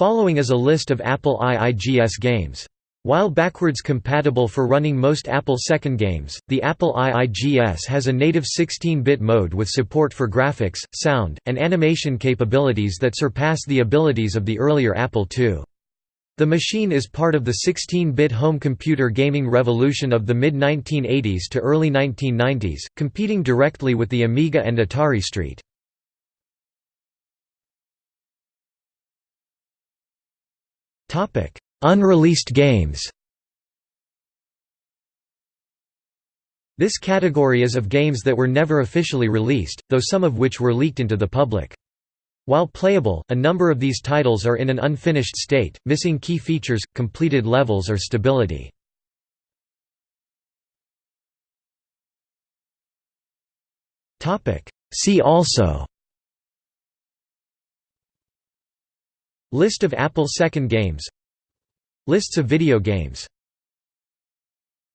Following is a list of Apple IIGS games. While backwards compatible for running most Apple II games, the Apple IIGS has a native 16-bit mode with support for graphics, sound, and animation capabilities that surpass the abilities of the earlier Apple II. The machine is part of the 16-bit home computer gaming revolution of the mid-1980s to early 1990s, competing directly with the Amiga and Atari ST. Unreleased games This category is of games that were never officially released, though some of which were leaked into the public. While playable, a number of these titles are in an unfinished state, missing key features, completed levels or stability. See also List of Apple II games. Lists of video games